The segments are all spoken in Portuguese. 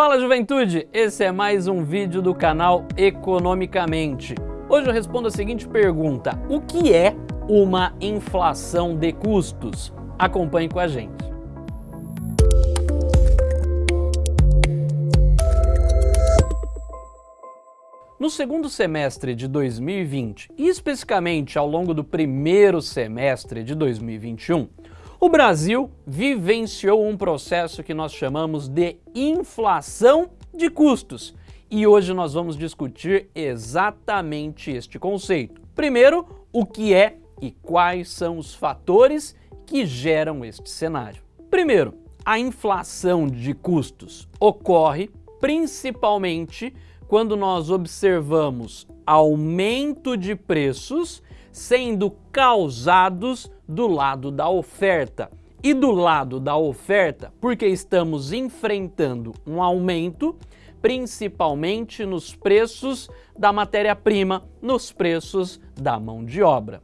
Fala juventude, esse é mais um vídeo do canal Economicamente. Hoje eu respondo a seguinte pergunta, o que é uma inflação de custos? Acompanhe com a gente. No segundo semestre de 2020, e especificamente ao longo do primeiro semestre de 2021, o Brasil vivenciou um processo que nós chamamos de inflação de custos. E hoje nós vamos discutir exatamente este conceito. Primeiro, o que é e quais são os fatores que geram este cenário. Primeiro, a inflação de custos ocorre principalmente quando nós observamos aumento de preços sendo causados do lado da oferta. E do lado da oferta, porque estamos enfrentando um aumento, principalmente nos preços da matéria-prima, nos preços da mão de obra.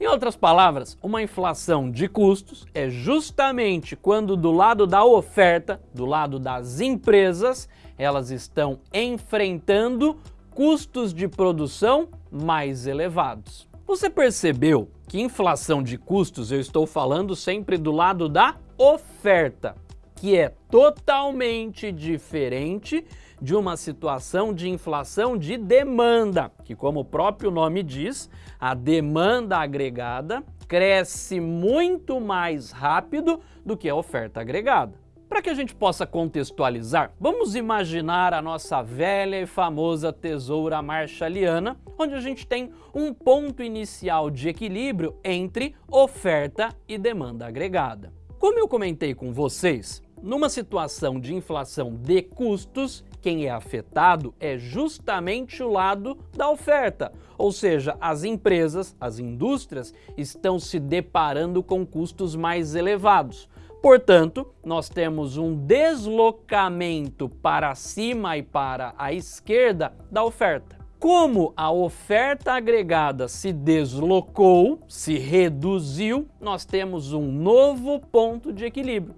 Em outras palavras, uma inflação de custos é justamente quando do lado da oferta, do lado das empresas, elas estão enfrentando custos de produção mais elevados. Você percebeu que inflação de custos eu estou falando sempre do lado da oferta, que é totalmente diferente de uma situação de inflação de demanda, que como o próprio nome diz, a demanda agregada cresce muito mais rápido do que a oferta agregada. Para que a gente possa contextualizar, vamos imaginar a nossa velha e famosa tesoura marshalliana, onde a gente tem um ponto inicial de equilíbrio entre oferta e demanda agregada. Como eu comentei com vocês, numa situação de inflação de custos, quem é afetado é justamente o lado da oferta, ou seja, as empresas, as indústrias estão se deparando com custos mais elevados. Portanto, nós temos um deslocamento para cima e para a esquerda da oferta. Como a oferta agregada se deslocou, se reduziu, nós temos um novo ponto de equilíbrio.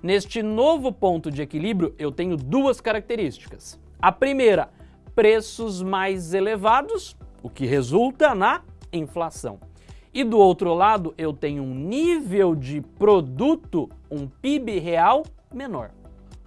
Neste novo ponto de equilíbrio, eu tenho duas características. A primeira, preços mais elevados, o que resulta na inflação. E do outro lado, eu tenho um nível de produto, um PIB real menor.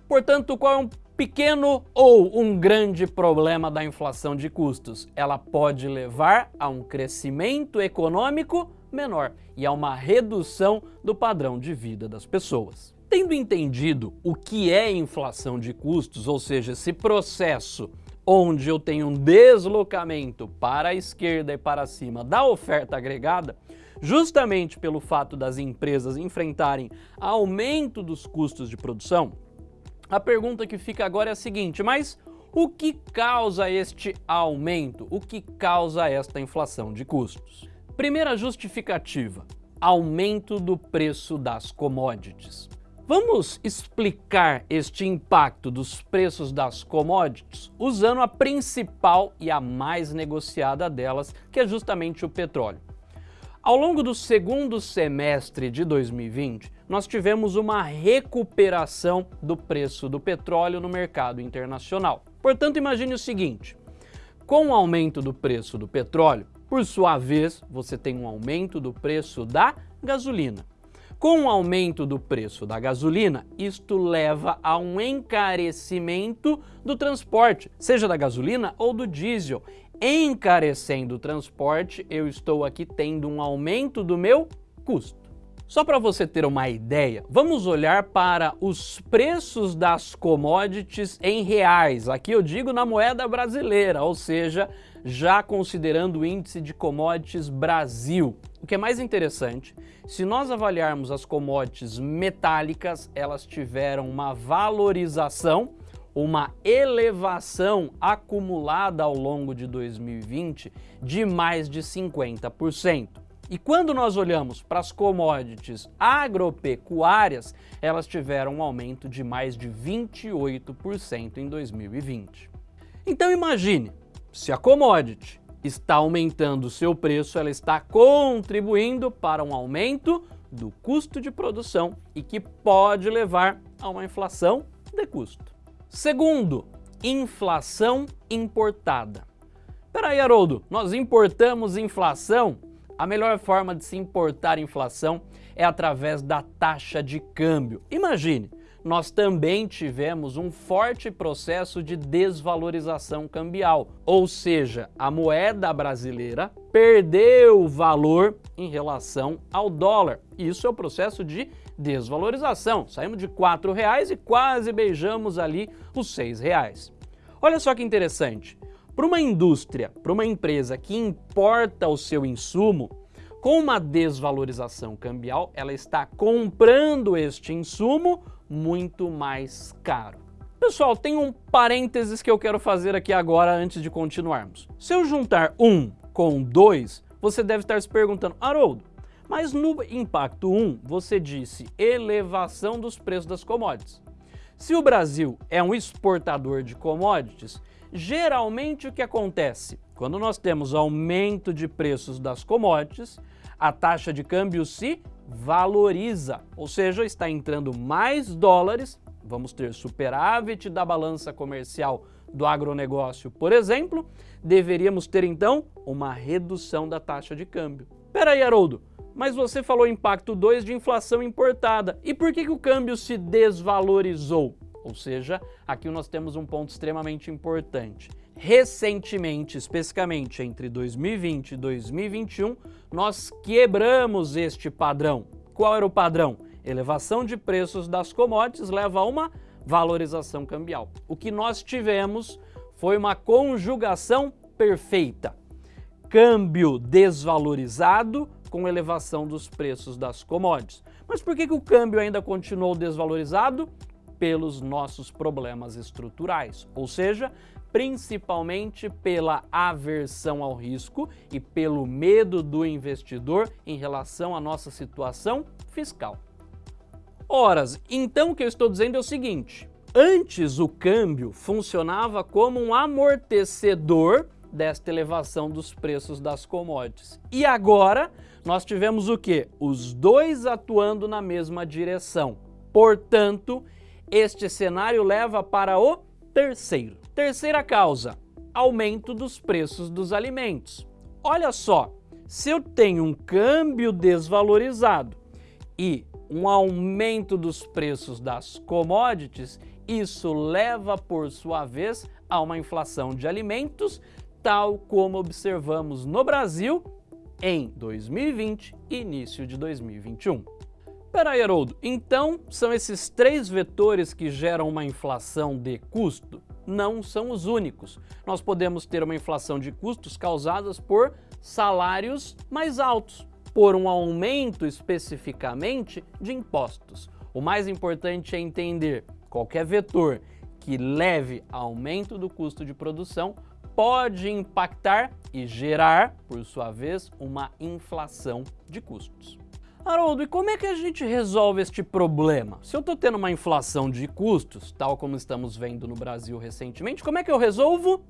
Portanto, qual é um pequeno ou um grande problema da inflação de custos? Ela pode levar a um crescimento econômico menor e a uma redução do padrão de vida das pessoas. Tendo entendido o que é inflação de custos, ou seja, esse processo onde eu tenho um deslocamento para a esquerda e para cima da oferta agregada, justamente pelo fato das empresas enfrentarem aumento dos custos de produção, a pergunta que fica agora é a seguinte, mas o que causa este aumento? O que causa esta inflação de custos? Primeira justificativa, aumento do preço das commodities. Vamos explicar este impacto dos preços das commodities usando a principal e a mais negociada delas, que é justamente o petróleo. Ao longo do segundo semestre de 2020, nós tivemos uma recuperação do preço do petróleo no mercado internacional. Portanto, imagine o seguinte, com o aumento do preço do petróleo, por sua vez, você tem um aumento do preço da gasolina. Com o aumento do preço da gasolina, isto leva a um encarecimento do transporte, seja da gasolina ou do diesel. Encarecendo o transporte, eu estou aqui tendo um aumento do meu custo. Só para você ter uma ideia, vamos olhar para os preços das commodities em reais. Aqui eu digo na moeda brasileira, ou seja, já considerando o índice de commodities Brasil. O que é mais interessante, se nós avaliarmos as commodities metálicas, elas tiveram uma valorização, uma elevação acumulada ao longo de 2020 de mais de 50%. E quando nós olhamos para as commodities agropecuárias, elas tiveram um aumento de mais de 28% em 2020. Então imagine, se a commodity está aumentando o seu preço, ela está contribuindo para um aumento do custo de produção e que pode levar a uma inflação de custo. Segundo, inflação importada. Peraí, Haroldo, nós importamos inflação? A melhor forma de se importar inflação é através da taxa de câmbio. Imagine, nós também tivemos um forte processo de desvalorização cambial, ou seja, a moeda brasileira perdeu valor em relação ao dólar. Isso é o processo de desvalorização. Saímos de R$ reais e quase beijamos ali os R$ reais. Olha só que interessante. Para uma indústria, para uma empresa que importa o seu insumo, com uma desvalorização cambial, ela está comprando este insumo muito mais caro. Pessoal, tem um parênteses que eu quero fazer aqui agora antes de continuarmos. Se eu juntar 1 com 2, você deve estar se perguntando, Haroldo, mas no impacto 1 você disse elevação dos preços das commodities. Se o Brasil é um exportador de commodities, geralmente o que acontece? Quando nós temos aumento de preços das commodities, a taxa de câmbio se valoriza, ou seja, está entrando mais dólares, vamos ter superávit da balança comercial do agronegócio, por exemplo, deveríamos ter então uma redução da taxa de câmbio. Peraí, Haroldo, mas você falou impacto 2 de inflação importada, e por que, que o câmbio se desvalorizou? Ou seja, aqui nós temos um ponto extremamente importante. Recentemente, especificamente entre 2020 e 2021, nós quebramos este padrão. Qual era o padrão? Elevação de preços das commodities leva a uma valorização cambial. O que nós tivemos foi uma conjugação perfeita. Câmbio desvalorizado com elevação dos preços das commodities. Mas por que, que o câmbio ainda continuou desvalorizado? Pelos nossos problemas estruturais, ou seja, principalmente pela aversão ao risco e pelo medo do investidor em relação à nossa situação fiscal. Horas, então o que eu estou dizendo é o seguinte, antes o câmbio funcionava como um amortecedor desta elevação dos preços das commodities. E agora nós tivemos o que? Os dois atuando na mesma direção. Portanto, este cenário leva para o terceiro. Terceira causa, aumento dos preços dos alimentos. Olha só, se eu tenho um câmbio desvalorizado e um aumento dos preços das commodities, isso leva, por sua vez, a uma inflação de alimentos, tal como observamos no Brasil em 2020 e início de 2021. Peraí, Haroldo, então são esses três vetores que geram uma inflação de custo? Não são os únicos. Nós podemos ter uma inflação de custos causadas por salários mais altos, por um aumento especificamente de impostos. O mais importante é entender qualquer vetor que leve a aumento do custo de produção pode impactar e gerar, por sua vez, uma inflação de custos. Haroldo, e como é que a gente resolve este problema? Se eu estou tendo uma inflação de custos, tal como estamos vendo no Brasil recentemente, como é que eu resolvo?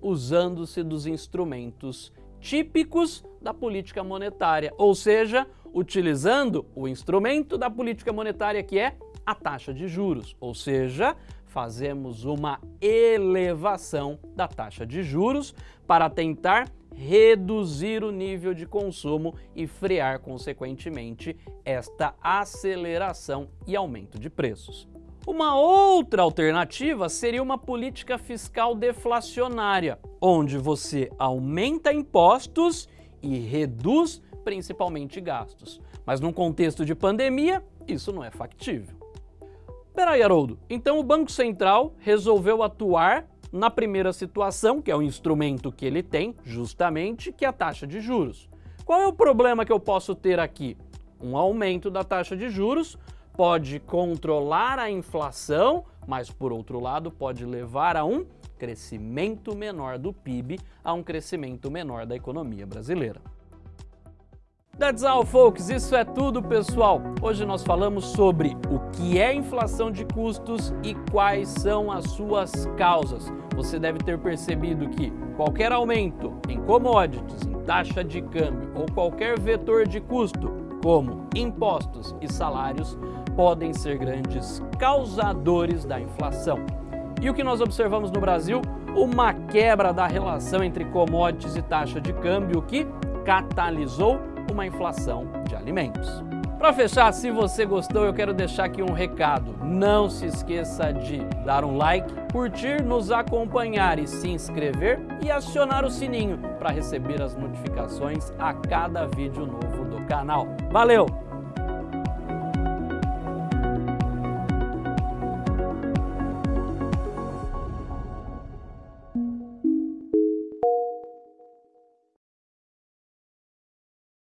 Usando-se dos instrumentos típicos da política monetária, ou seja, utilizando o instrumento da política monetária que é a taxa de juros, ou seja, fazemos uma elevação da taxa de juros para tentar reduzir o nível de consumo e frear, consequentemente, esta aceleração e aumento de preços. Uma outra alternativa seria uma política fiscal deflacionária, onde você aumenta impostos e reduz principalmente gastos. Mas num contexto de pandemia, isso não é factível. Peraí, Haroldo, então o Banco Central resolveu atuar na primeira situação, que é o instrumento que ele tem, justamente, que é a taxa de juros. Qual é o problema que eu posso ter aqui? Um aumento da taxa de juros pode controlar a inflação, mas por outro lado pode levar a um crescimento menor do PIB, a um crescimento menor da economia brasileira. That's all, folks. Isso é tudo, pessoal. Hoje nós falamos sobre o que é inflação de custos e quais são as suas causas. Você deve ter percebido que qualquer aumento em commodities, em taxa de câmbio ou qualquer vetor de custo, como impostos e salários, podem ser grandes causadores da inflação. E o que nós observamos no Brasil? Uma quebra da relação entre commodities e taxa de câmbio que catalisou uma inflação de alimentos. Para fechar, se você gostou, eu quero deixar aqui um recado. Não se esqueça de dar um like, curtir, nos acompanhar e se inscrever e acionar o sininho para receber as notificações a cada vídeo novo do canal. Valeu!